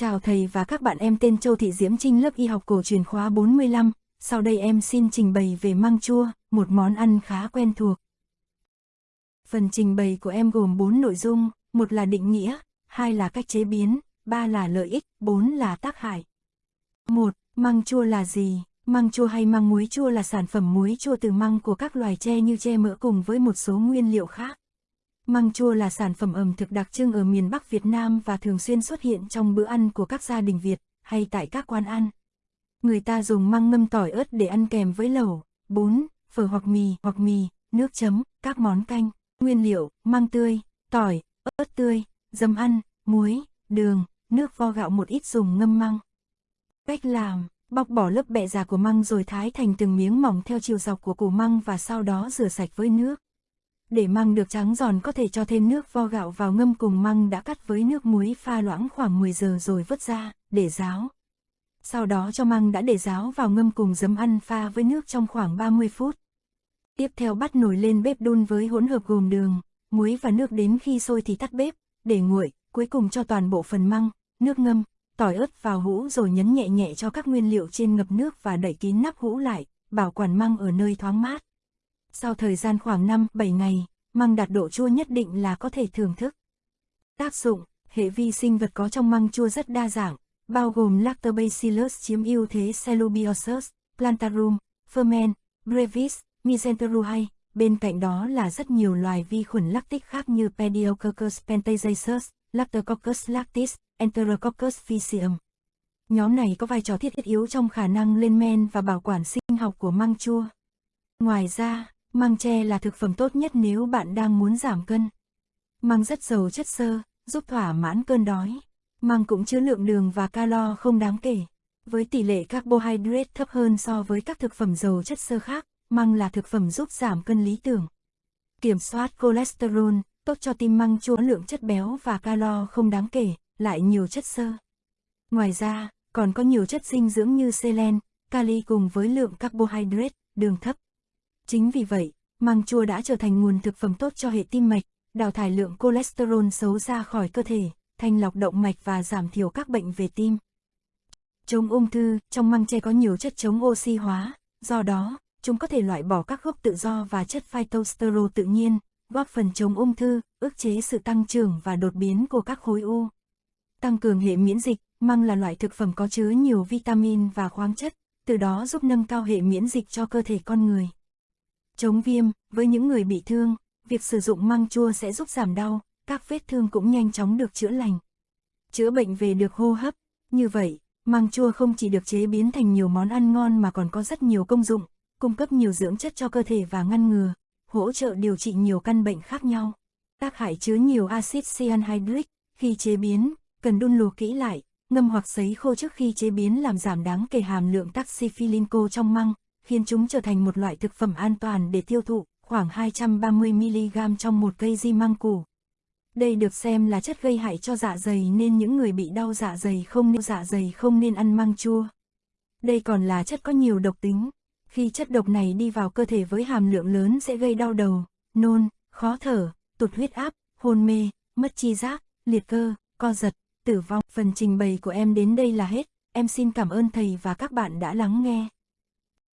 Chào thầy và các bạn em tên Châu Thị Diễm Trinh lớp y học cổ truyền khóa 45, sau đây em xin trình bày về măng chua, một món ăn khá quen thuộc. Phần trình bày của em gồm 4 nội dung, một là định nghĩa, hai là cách chế biến, ba là lợi ích, bốn là tác hại. 1. Măng chua là gì? Măng chua hay măng muối chua là sản phẩm muối chua từ măng của các loài tre như tre mỡ cùng với một số nguyên liệu khác. Măng chua là sản phẩm ẩm thực đặc trưng ở miền Bắc Việt Nam và thường xuyên xuất hiện trong bữa ăn của các gia đình Việt, hay tại các quán ăn. Người ta dùng măng ngâm tỏi ớt để ăn kèm với lẩu, bún, phở hoặc mì, hoặc mì, nước chấm, các món canh. Nguyên liệu, măng tươi, tỏi, ớt tươi, dấm ăn, muối, đường, nước vo gạo một ít dùng ngâm măng. Cách làm, bóc bỏ lớp bẹ già của măng rồi thái thành từng miếng mỏng theo chiều dọc của củ măng và sau đó rửa sạch với nước. Để măng được trắng giòn có thể cho thêm nước vo gạo vào ngâm cùng măng đã cắt với nước muối pha loãng khoảng 10 giờ rồi vớt ra, để ráo. Sau đó cho măng đã để ráo vào ngâm cùng giấm ăn pha với nước trong khoảng 30 phút. Tiếp theo bắt nồi lên bếp đun với hỗn hợp gồm đường, muối và nước đến khi sôi thì tắt bếp, để nguội, cuối cùng cho toàn bộ phần măng, nước ngâm, tỏi ớt vào hũ rồi nhấn nhẹ nhẹ cho các nguyên liệu trên ngập nước và đẩy kín nắp hũ lại, bảo quản măng ở nơi thoáng mát. Sau thời gian khoảng 5-7 ngày, măng đạt độ chua nhất định là có thể thưởng thức. Tác dụng, hệ vi sinh vật có trong măng chua rất đa dạng, bao gồm Lactobacillus chiếm ưu thế Celubiosus, Plantarum, Ferment, Brevis, Mesenteruhae. Bên cạnh đó là rất nhiều loài vi khuẩn lactic khác như Pediococcus pentagiasus, Lactococcus lactis, Enterococcus faecium. Nhóm này có vai trò thiết yếu trong khả năng lên men và bảo quản sinh học của măng chua. Ngoài ra, Măng tre là thực phẩm tốt nhất nếu bạn đang muốn giảm cân. Măng rất giàu chất xơ, giúp thỏa mãn cơn đói. Măng cũng chứa lượng đường và calo không đáng kể. Với tỷ lệ carbohydrate thấp hơn so với các thực phẩm giàu chất xơ khác, măng là thực phẩm giúp giảm cân lý tưởng. Kiểm soát cholesterol, tốt cho tim măng chua lượng chất béo và calo không đáng kể, lại nhiều chất xơ. Ngoài ra, còn có nhiều chất dinh dưỡng như selen, kali cùng với lượng carbohydrate, đường thấp. Chính vì vậy, măng chua đã trở thành nguồn thực phẩm tốt cho hệ tim mạch, đào thải lượng cholesterol xấu ra khỏi cơ thể, thanh lọc động mạch và giảm thiểu các bệnh về tim. Chống ung thư, trong măng tre có nhiều chất chống oxy hóa, do đó, chúng có thể loại bỏ các gốc tự do và chất phytosterol tự nhiên, góp phần chống ung thư, ức chế sự tăng trưởng và đột biến của các khối u. Tăng cường hệ miễn dịch, măng là loại thực phẩm có chứa nhiều vitamin và khoáng chất, từ đó giúp nâng cao hệ miễn dịch cho cơ thể con người. Chống viêm, với những người bị thương, việc sử dụng măng chua sẽ giúp giảm đau, các vết thương cũng nhanh chóng được chữa lành. Chữa bệnh về được hô hấp, như vậy, măng chua không chỉ được chế biến thành nhiều món ăn ngon mà còn có rất nhiều công dụng, cung cấp nhiều dưỡng chất cho cơ thể và ngăn ngừa, hỗ trợ điều trị nhiều căn bệnh khác nhau. Tác hại chứa nhiều axit cyanhydric, khi chế biến, cần đun lùa kỹ lại, ngâm hoặc sấy khô trước khi chế biến làm giảm đáng kể hàm lượng taxiphylinco trong măng, khiến chúng trở thành một loại thực phẩm an toàn để tiêu thụ, khoảng 230mg trong một cây di măng củ. Đây được xem là chất gây hại cho dạ dày nên những người bị đau dạ dày không nên dạ dày không nên ăn măng chua. Đây còn là chất có nhiều độc tính. Khi chất độc này đi vào cơ thể với hàm lượng lớn sẽ gây đau đầu, nôn, khó thở, tụt huyết áp, hôn mê, mất chi giác, liệt cơ, co giật, tử vong. Phần trình bày của em đến đây là hết. Em xin cảm ơn thầy và các bạn đã lắng nghe.